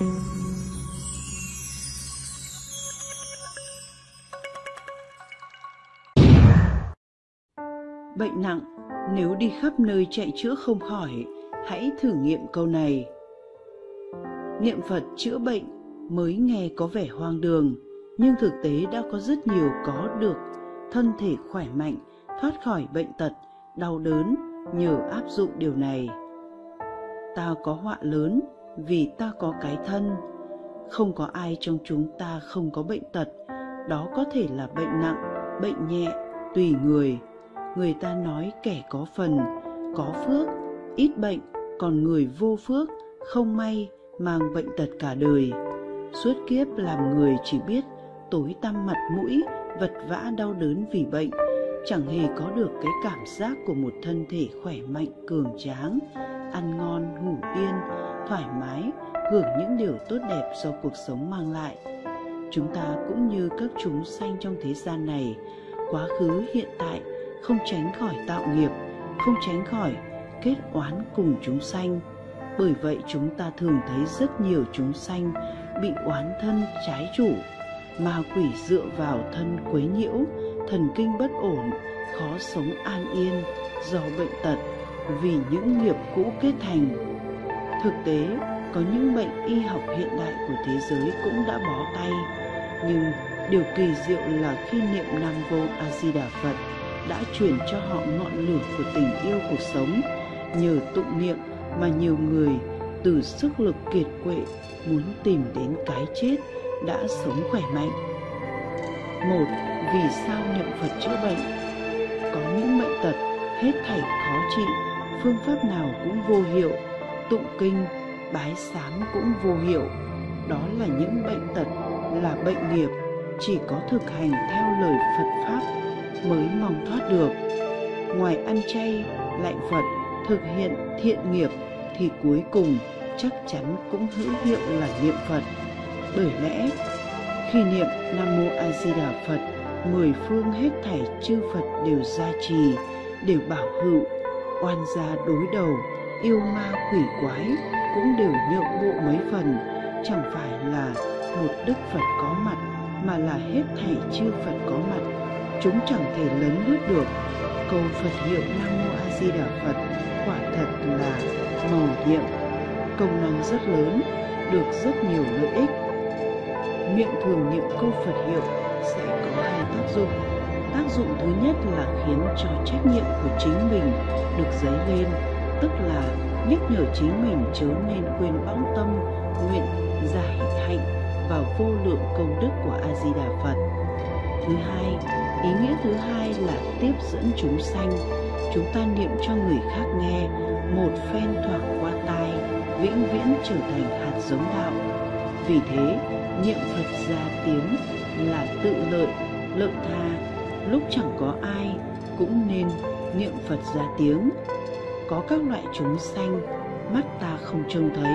Bệnh nặng, nếu đi khắp nơi chạy chữa không khỏi, hãy thử nghiệm câu này. Niệm Phật chữa bệnh mới nghe có vẻ hoang đường, nhưng thực tế đã có rất nhiều có được thân thể khỏe mạnh, thoát khỏi bệnh tật, đau đớn nhờ áp dụng điều này. Ta có họa lớn vì ta có cái thân, không có ai trong chúng ta không có bệnh tật, đó có thể là bệnh nặng, bệnh nhẹ, tùy người. Người ta nói kẻ có phần, có phước, ít bệnh, còn người vô phước, không may, mang bệnh tật cả đời. Suốt kiếp làm người chỉ biết tối tăm mặt mũi, vật vã đau đớn vì bệnh, chẳng hề có được cái cảm giác của một thân thể khỏe mạnh cường tráng, ăn ngon, ngủ yên, thoải mái, hưởng những điều tốt đẹp do cuộc sống mang lại. Chúng ta cũng như các chúng sanh trong thế gian này, quá khứ hiện tại không tránh khỏi tạo nghiệp, không tránh khỏi kết oán cùng chúng sanh. Bởi vậy chúng ta thường thấy rất nhiều chúng sanh bị oán thân trái chủ, ma quỷ dựa vào thân quấy nhiễu, thần kinh bất ổn, khó sống an yên do bệnh tật vì những nghiệp cũ kết thành. Thực tế, có những bệnh y học hiện đại của thế giới cũng đã bó tay, nhưng điều kỳ diệu là khi niệm Nam Vô A Di Đà Phật đã truyền cho họ ngọn lửa của tình yêu cuộc sống. Nhờ tụng niệm mà nhiều người từ sức lực kiệt quệ muốn tìm đến cái chết đã sống khỏe mạnh. Một, vì sao niệm Phật chữa bệnh? Có những bệnh tật hết thảy khó trị, phương pháp nào cũng vô hiệu, tụng kinh, bái sám cũng vô hiệu. Đó là những bệnh tật, là bệnh nghiệp, chỉ có thực hành theo lời Phật Pháp mới mong thoát được. Ngoài ăn chay, lạy Phật, thực hiện thiện nghiệp thì cuối cùng chắc chắn cũng hữu hiệu là niệm Phật. Bởi lẽ, khi niệm Nam Mô A Di Đà Phật, mười phương hết thảy chư Phật đều gia trì, đều bảo hữu, oan gia đối đầu, yêu ma quỷ quái cũng đều nhượng bộ mấy phần, chẳng phải là một Đức Phật có mặt mà là hết thảy chư Phật có mặt, chúng chẳng thể lấn lướt được. Câu Phật hiệu Nam Mô A Di Đà Phật quả thật là màu nhiệm, công năng rất lớn, được rất nhiều lợi ích. Miệng thường niệm câu Phật hiệu sẽ có hai tác dụng. Tác dụng thứ nhất là khiến cho trách nhiệm của chính mình được dấy lên, tức là nhắc nhở chính mình chớ nên quên bão tâm, nguyện, giải hạnh và vô lượng công đức của A Di Đà Phật. Thứ hai, ý nghĩa thứ hai là tiếp dẫn chúng sanh. Chúng ta niệm cho người khác nghe, một phen thoảng qua tai, vĩnh viễn trở thành hạt giống đạo. Vì thế, niệm Phật ra tiếng là tự lợi, lợi tha, lúc chẳng có ai cũng nên niệm Phật ra tiếng. Có các loại chúng sanh, mắt ta không trông thấy,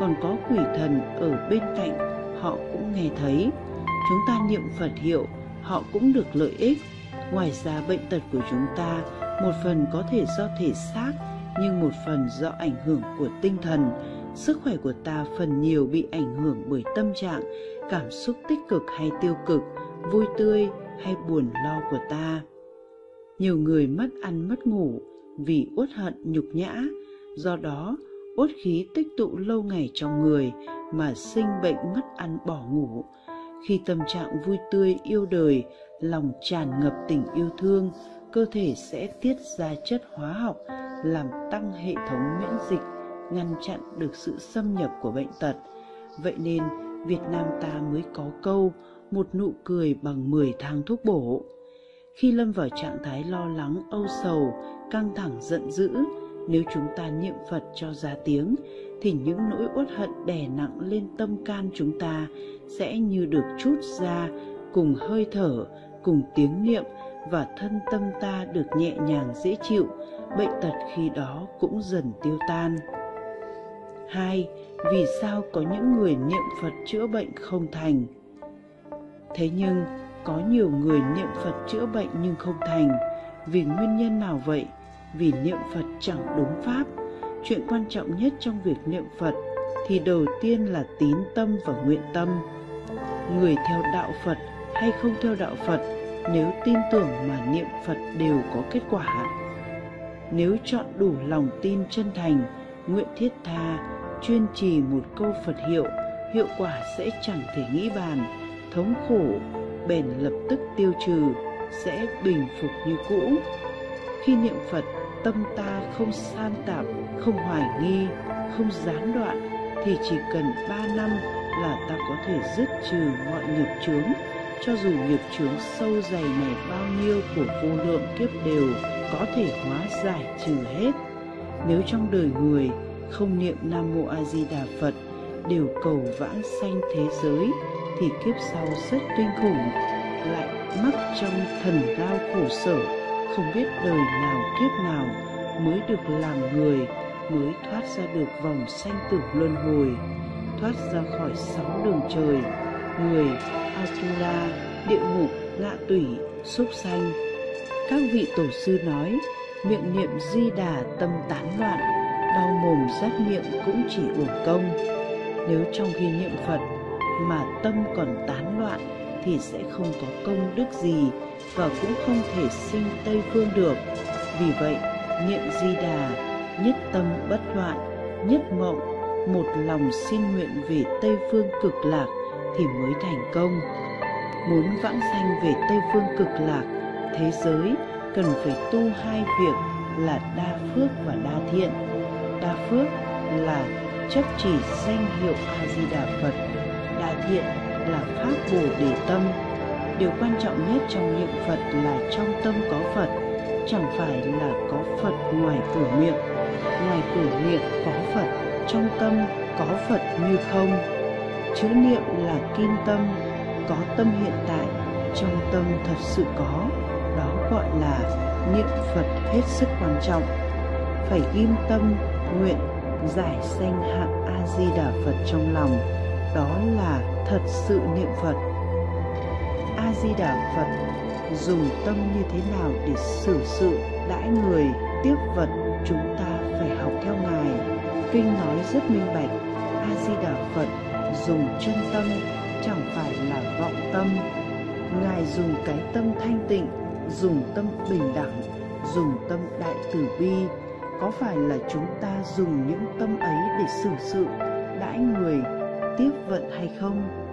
còn có quỷ thần ở bên cạnh, họ cũng nghe thấy. Chúng ta niệm Phật hiệu, họ cũng được lợi ích. Ngoài ra bệnh tật của chúng ta, một phần có thể do thể xác, nhưng một phần do ảnh hưởng của tinh thần. Sức khỏe của ta phần nhiều bị ảnh hưởng bởi tâm trạng, cảm xúc tích cực hay tiêu cực, vui tươi hay buồn lo của ta. Nhiều người mất ăn mất ngủ vì uất hận nhục nhã, do đó uất khí tích tụ lâu ngày trong người mà sinh bệnh mất ăn bỏ ngủ. Khi tâm trạng vui tươi yêu đời, lòng tràn ngập tình yêu thương, cơ thể sẽ tiết ra chất hóa học làm tăng hệ thống miễn dịch, ngăn chặn được sự xâm nhập của bệnh tật. Vậy nên Việt Nam ta mới có câu một nụ cười bằng 10 thang thuốc bổ. Khi lâm vào trạng thái lo lắng, âu sầu, căng thẳng, giận dữ, nếu chúng ta niệm Phật cho ra tiếng, thì những nỗi uất hận đè nặng lên tâm can chúng ta sẽ như được chút ra cùng hơi thở, cùng tiếng niệm và thân tâm ta được nhẹ nhàng dễ chịu, bệnh tật khi đó cũng dần tiêu tan. 2. Vì sao có những người niệm Phật chữa bệnh không thành? Thế nhưng, có nhiều người niệm Phật chữa bệnh nhưng không thành. Vì nguyên nhân nào vậy? Vì niệm Phật chẳng đúng pháp. Chuyện quan trọng nhất trong việc niệm Phật thì đầu tiên là tín tâm và nguyện tâm người theo đạo phật hay không theo đạo phật nếu tin tưởng mà niệm phật đều có kết quả nếu chọn đủ lòng tin chân thành nguyện thiết tha chuyên trì một câu phật hiệu hiệu quả sẽ chẳng thể nghĩ bàn thống khổ bền lập tức tiêu trừ, sẽ bình phục như cũ. Khi niệm phật, tâm ta không san tạp, không hoài nghi, không gián đoạn, thì chỉ cần ba năm là ta có thể dứt trừ mọi nghiệp chướng. Cho dù nghiệp chướng sâu dày này bao nhiêu của vô lượng kiếp đều có thể hóa giải trừ hết. Nếu trong đời người không niệm nam mô a di đà phật, đều cầu vãng sanh thế giới thì kiếp sau rất kinh khủng, lại mắc trong thần đau khổ sở. Không biết đời nào kiếp nào mới được làm người, mới thoát ra được vòng sanh tử luân hồi, thoát ra khỏi sáu đường trời. Người asura địa ngục ngạ tủy, súc sanh. Các vị tổ sư nói, miệng niệm di đà tâm tán loạn, đau mồm rát miệng cũng chỉ uổng công. Nếu trong khi niệm phật mà tâm còn tán loạn thì sẽ không có công đức gì và cũng không thể sinh tây phương được. Vì vậy, niệm di đà, nhất tâm bất loạn, nhất mộng, một lòng xin nguyện về tây phương cực lạc thì mới thành công. Muốn vãng sanh về tây phương cực lạc, thế giới cần phải tu hai việc là đa phước và đa thiện. Đa phước là chấp chỉ danh hiệu a di đà phật hiện là pháp bồ đề tâm. Điều quan trọng nhất trong niệm phật là trong tâm có phật, chẳng phải là có phật ngoài cửa miệng. Ngoài cửa miệng có phật, trong tâm có phật như không? Chữ niệm là kim tâm, có tâm hiện tại, trong tâm thật sự có. Đó gọi là niệm phật hết sức quan trọng. Phải ghim tâm, nguyện, giải sanh hạng a di đà phật trong lòng đó là thật sự niệm phật. A di đà phật dùng tâm như thế nào để xử sự đãi người tiếp vật chúng ta phải học theo ngài. Kinh nói rất minh bạch a di đà phật dùng chân tâm chẳng phải là vọng tâm. Ngài dùng cái tâm thanh tịnh, dùng tâm bình đẳng, dùng tâm đại từ bi. Có phải là chúng ta dùng những tâm ấy để xử sự đãi người tiếp vận hay không?